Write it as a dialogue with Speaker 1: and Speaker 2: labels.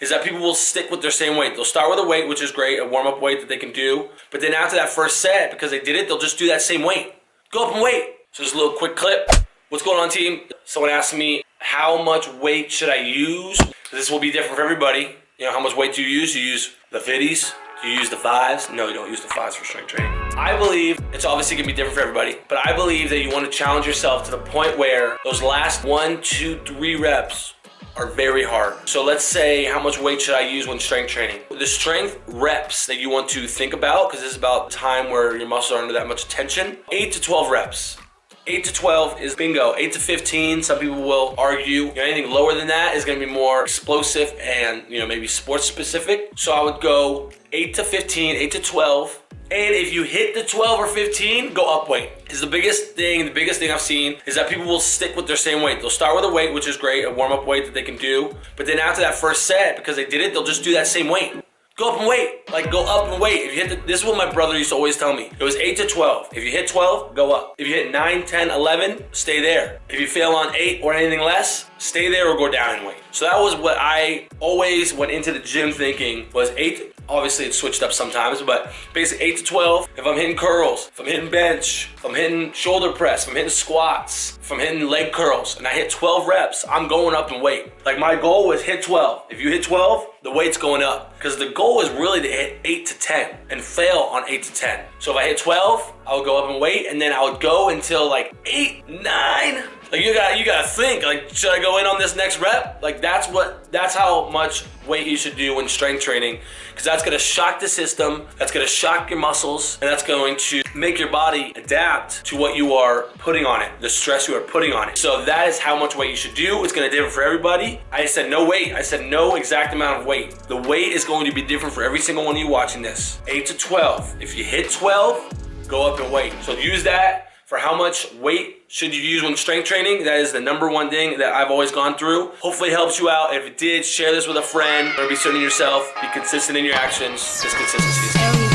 Speaker 1: is that people will stick with their same weight. They'll start with a weight, which is great, a warm up weight that they can do. But then after that first set, because they did it, they'll just do that same weight. Go up and wait. So just a little quick clip. What's going on, team? Someone asked me how much weight should I use? This will be different for everybody. You know, how much weight do you use? You use the 50s? Do you use the fives? No, you don't use the fives for strength training. I believe it's obviously gonna be different for everybody, but I believe that you wanna challenge yourself to the point where those last one, two, three reps are very hard. So let's say how much weight should I use when strength training? The strength reps that you want to think about, because this is about time where your muscles are under that much tension, eight to 12 reps. 8 to 12 is bingo. 8 to 15, some people will argue. You know, anything lower than that is gonna be more explosive and, you know, maybe sports specific. So I would go 8 to 15, 8 to 12. And if you hit the 12 or 15, go up weight. Is the biggest thing, the biggest thing I've seen is that people will stick with their same weight. They'll start with a weight, which is great, a warm up weight that they can do. But then after that first set, because they did it, they'll just do that same weight. Go up and wait. Like, go up and wait. If you hit the, this is what my brother used to always tell me. It was 8 to 12. If you hit 12, go up. If you hit 9, 10, 11, stay there. If you fail on 8 or anything less, stay there or go down in weight. So that was what I always went into the gym thinking was 8 Obviously, it switched up sometimes, but basically 8 to 12. If I'm hitting curls, if I'm hitting bench, if I'm hitting shoulder press, if I'm hitting squats, if I'm hitting leg curls, and I hit 12 reps, I'm going up in weight. Like my goal was hit 12. If you hit 12, the weight's going up. Because the goal is really to hit 8 to 10 and fail on 8 to 10. So if I hit 12, I would go up in weight, and then I would go until like 8, 9, like you got you gotta think, like, should I go in on this next rep? Like that's what that's how much weight you should do when strength training. Because that's gonna shock the system, that's gonna shock your muscles, and that's going to make your body adapt to what you are putting on it, the stress you are putting on it. So that is how much weight you should do. It's gonna differ for everybody. I said no weight, I said no exact amount of weight. The weight is going to be different for every single one of you watching this. 8 to 12. If you hit 12, go up in weight. So use that for how much weight should you use when strength training. That is the number one thing that I've always gone through. Hopefully it helps you out. If it did, share this with a friend or be certain in yourself. Be consistent in your actions. This consistency